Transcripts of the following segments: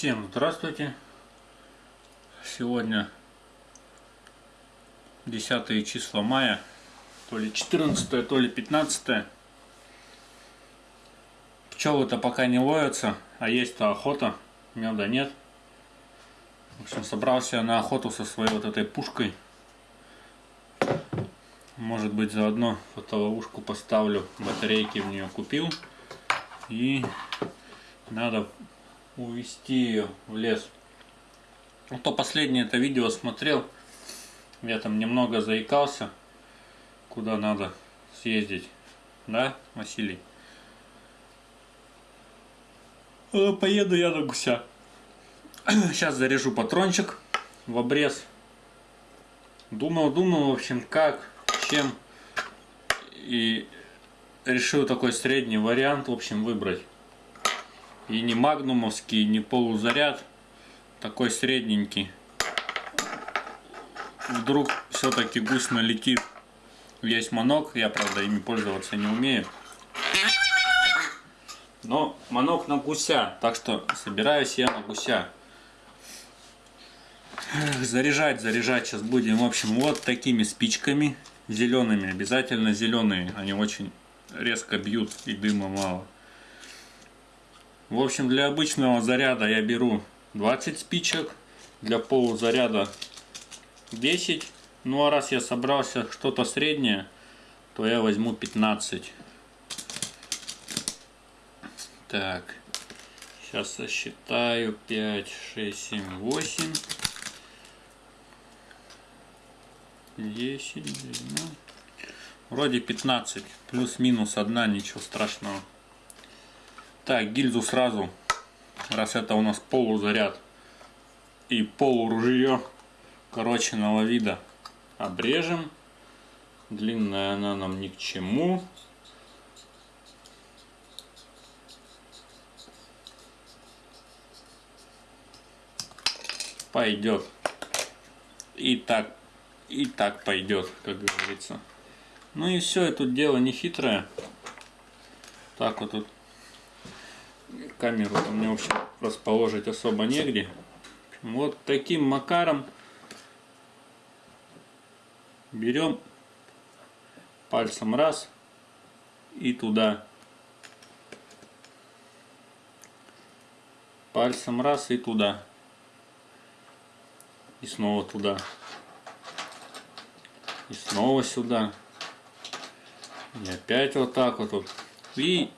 Всем здравствуйте! Сегодня 10 числа мая, то ли 14, то ли 15. Пчелы-то пока не ловятся, а есть-то охота, меда нет. В общем, собрался я на охоту со своей вот этой пушкой. Может быть, заодно фотоловушку поставлю, батарейки в нее купил. И надо увести ее в лес. А то последнее это видео смотрел, я там немного заикался, куда надо съездить. Да, Василий? Э, поеду я на гуся. Сейчас заряжу патрончик в обрез. Думал, думал, в общем, как, чем. И решил такой средний вариант, в общем, выбрать. И не магнумовский, не полузаряд. Такой средненький. Вдруг все-таки гусь налетит. Есть манок, я правда ими пользоваться не умею. Но манок на гуся, так что собираюсь я на гуся. Заряжать, заряжать сейчас будем, в общем, вот такими спичками зелеными, обязательно зеленые, они очень резко бьют и дыма мало. В общем, для обычного заряда я беру 20 спичек, для полузаряда 10. Ну а раз я собрался что-то среднее, то я возьму 15. Так, сейчас сосчитаю 5, 6, 7, 8, 10, 12. Вроде 15, плюс-минус одна, ничего страшного. Так, гильзу сразу, раз это у нас полузаряд и полуружье короченного вида, обрежем. Длинная она нам ни к чему. Пойдет. И так, и так пойдет, как говорится. Ну и все, это дело не хитрое. Так вот тут камеру мне, в общем, расположить особо негде. Вот таким макаром берем пальцем раз и туда. Пальцем раз и туда. И снова туда. И снова сюда. И опять вот так вот. И,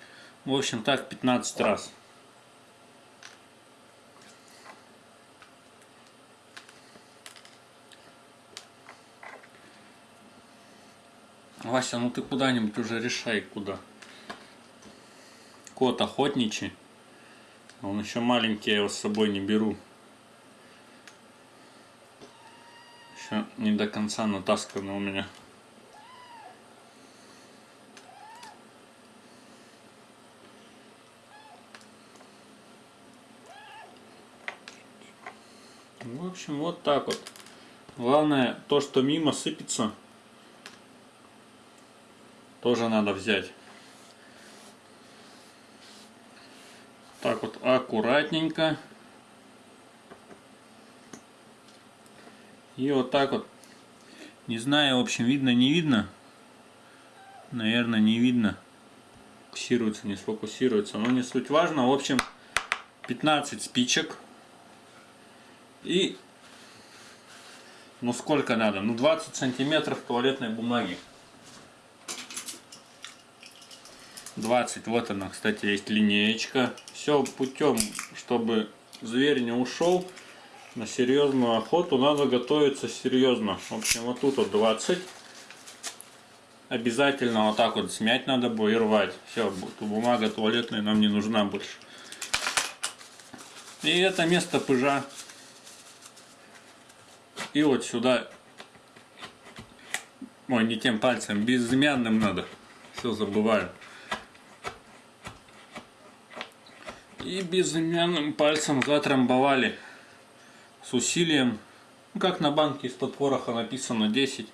в общем, так 15 раз. Вася, ну ты куда-нибудь уже решай, куда. Кот охотничий. Он еще маленький, я его с собой не беру. Еще не до конца натаскано у меня. Общем, вот так вот. Главное, то, что мимо сыпется, тоже надо взять. Так вот аккуратненько. И вот так вот. Не знаю, в общем, видно, не видно. Наверное, не видно. Фокусируется, не сфокусируется. Но не суть важно. В общем, 15 спичек. И, ну сколько надо? Ну 20 сантиметров туалетной бумаги. 20. Вот она, кстати, есть линеечка. Все путем, чтобы зверь не ушел на серьезную охоту, надо готовиться серьезно. В общем, вот тут вот 20. Обязательно вот так вот смять надо будет и рвать. Все, бумага туалетная нам не нужна больше. И это место пыжа. И вот сюда. Ой, не тем пальцем, безымянным надо. Все забываю. И безымянным пальцем затрамбовали с усилием, ну, как на банке из-под пороха написано 10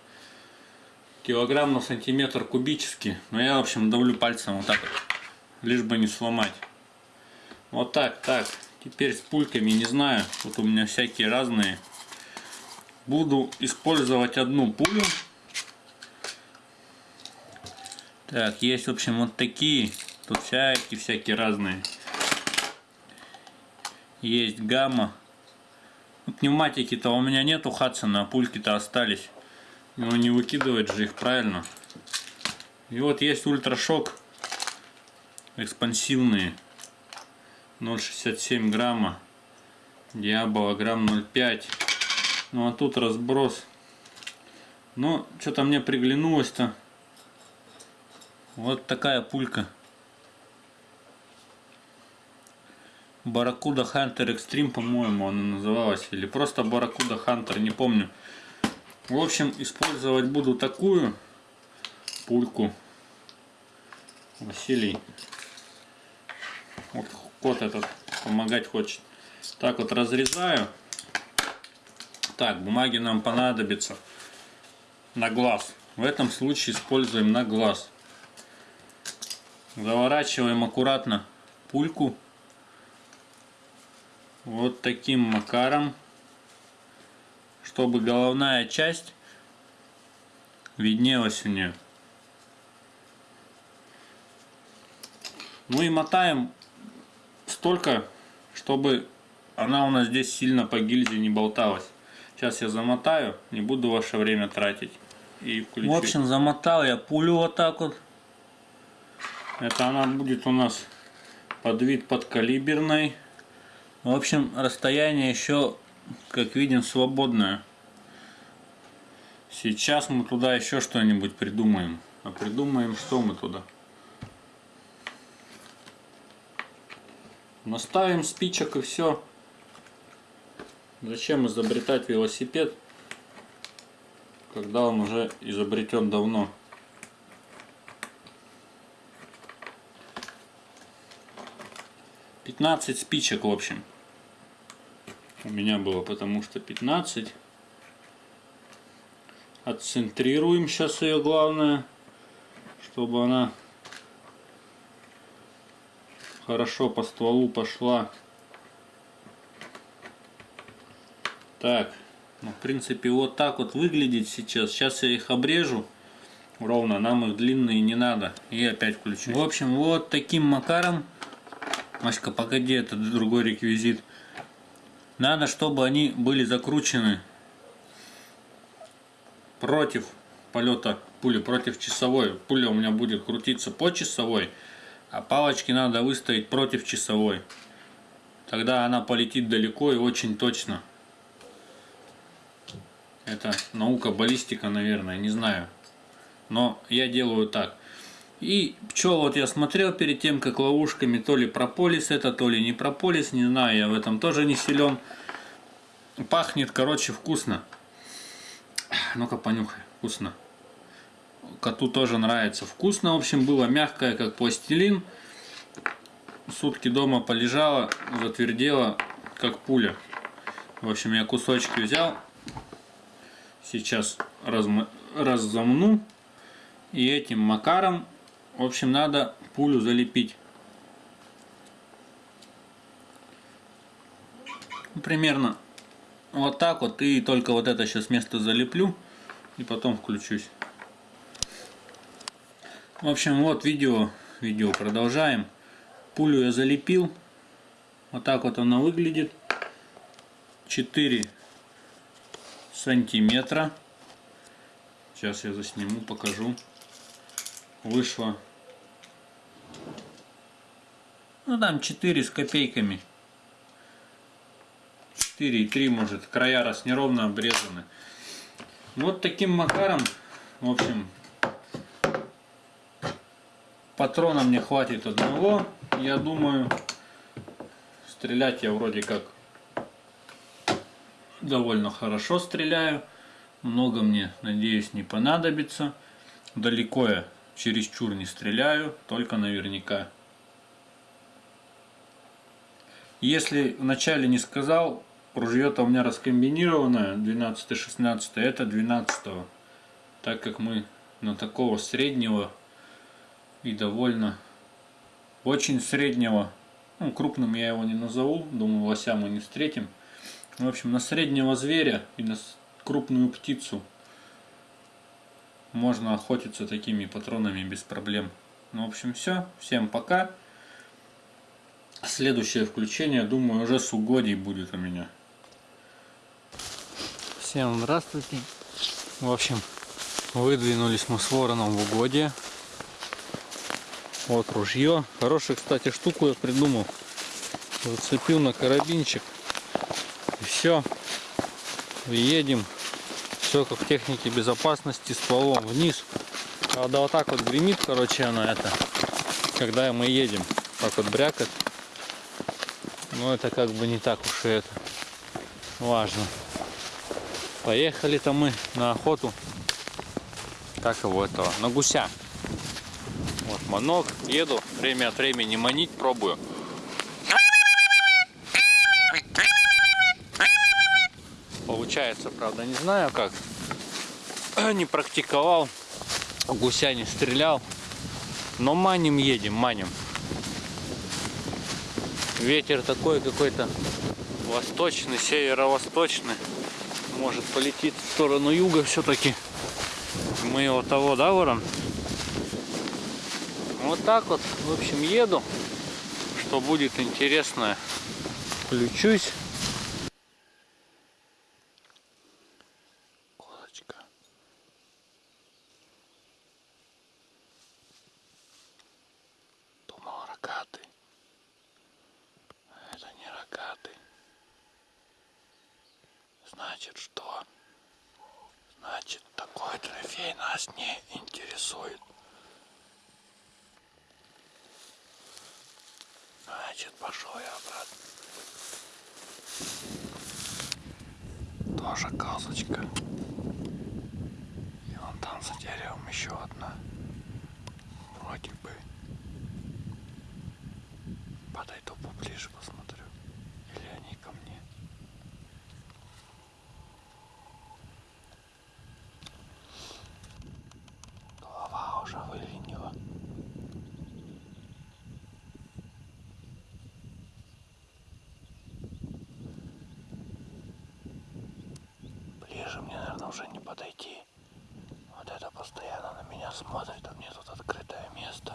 килограмм на сантиметр кубический. Но я, в общем, давлю пальцем вот так, лишь бы не сломать. Вот так, так. Теперь с пульками не знаю. Вот у меня всякие разные. Буду использовать одну пулю. Так, есть, в общем, вот такие. Тут всякие, всякие разные. Есть гамма. Ну, пневматики-то у меня нету Хадсона, а пульки-то остались. Но не выкидывать же их правильно. И вот есть ультрашок. Экспансивные. 0,67 грамма. Диабола грамм 0,5. Ну а тут разброс. Но что-то мне приглянулось-то. Вот такая пулька. Баракуда Хантер Экстрим, по-моему, она называлась. Или просто Баракуда Хантер, не помню. В общем, использовать буду такую пульку. Василий. Вот кот этот помогать хочет. Так вот разрезаю. Так, бумаги нам понадобится на глаз. В этом случае используем на глаз. Заворачиваем аккуратно пульку. Вот таким макаром. Чтобы головная часть виднелась у нее. Ну и мотаем столько, чтобы она у нас здесь сильно по гильзе не болталась. Сейчас я замотаю, не буду ваше время тратить. И включу. В общем, замотал я пулю вот так вот. Это она будет у нас под вид подкалиберной. В общем, расстояние еще, как видим, свободное. Сейчас мы туда еще что-нибудь придумаем. А придумаем, что мы туда. Наставим спичек и все. Зачем изобретать велосипед, когда он уже изобретен давно? 15 спичек, в общем. У меня было, потому что 15. Отцентрируем сейчас ее, главное, чтобы она хорошо по стволу пошла. Так, ну, в принципе, вот так вот выглядит сейчас. Сейчас я их обрежу ровно, нам их длинные не надо. И опять включу. В общем, вот таким макаром Маська, погоди, это другой реквизит. Надо, чтобы они были закручены против полета пули, против часовой. Пуля у меня будет крутиться по часовой, а палочки надо выставить против часовой. Тогда она полетит далеко и очень точно. Это наука баллистика, наверное, не знаю. Но я делаю так. И пчел вот я смотрел перед тем, как ловушками, то ли прополис это, то ли не прополис, не знаю, я в этом тоже не силен. Пахнет, короче, вкусно. Ну-ка понюхай, вкусно. Коту тоже нравится. Вкусно, в общем, было мягкое, как пластилин. Сутки дома полежала, затвердела, как пуля. В общем, я кусочки взял. Сейчас разм... разомну. И этим макаром в общем, надо пулю залепить. Примерно вот так вот. И только вот это сейчас место залеплю. И потом включусь. В общем, вот видео. Видео продолжаем. Пулю я залепил. Вот так вот она выглядит. 4 сантиметра. Сейчас я засниму, покажу. Вышло Ну там 4 с копейками. 4,3 может. Края раз неровно обрезаны. Вот таким макаром, в общем, патрона мне хватит одного. Я думаю, стрелять я вроде как довольно хорошо стреляю. Много мне, надеюсь, не понадобится. Далеко я чересчур не стреляю, только наверняка. Если вначале не сказал, ружье-то у меня раскомбинированное, 12-16, это 12 -го. Так как мы на такого среднего и довольно очень среднего Ну, крупным я его не назову, думаю, лося мы не встретим. В общем, на среднего зверя и на крупную птицу можно охотиться такими патронами без проблем. Ну, в общем, все. Всем пока. Следующее включение, думаю, уже с угодий будет у меня. Всем здравствуйте. В общем, выдвинулись мы с вороном в угодье. Вот ружье. Хорошую, кстати, штуку я придумал. Зацепил на карабинчик. И все. Едем. Все как в технике безопасности. Стволом вниз. Правда, вот так вот гремит, короче, она это. Когда мы едем. Так вот брякает. Но это как бы не так уж и это важно. Поехали-то мы на охоту. Как его этого? На гуся. Вот манок. Еду. Время от времени манить пробую. Получается, правда, не знаю как. Не практиковал. Гуся не стрелял. Но маним едем, маним. Ветер такой какой-то восточный, северо-восточный. Может полетит в сторону юга все-таки. Мы его того, да, ворон? Вот так вот, в общем, еду. Что будет интересно, включусь. Козочка. Думал рогатый. Это не рогатый. Значит что? Значит такой трофей нас не интересует. Значит пошел я обратно. Тоже козочка. И вон там за деревом еще одна. Вроде бы. Подойду поближе посмотрю. Или они ко мне. Голова уже выленила. Ближе мне, наверное, уже не подойти. Вот это постоянно на меня смотрит, а мне тут открытое место.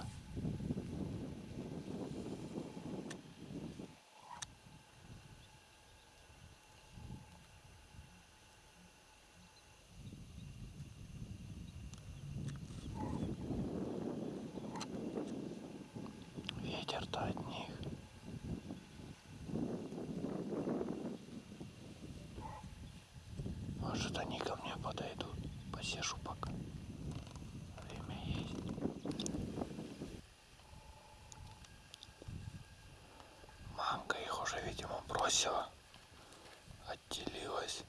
Ветер-то от них. Может они ко мне подойдут. Посижу пока. Время есть. Мамка их уже, видимо, бросила. Отделилась.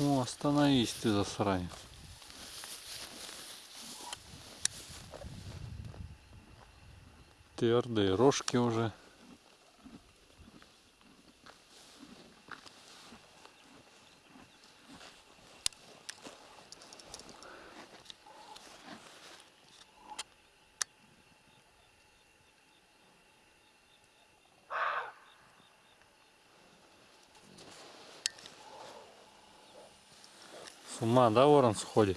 О, остановись ты, засранец. Твердые рожки уже. С ума, да, ворон сходит?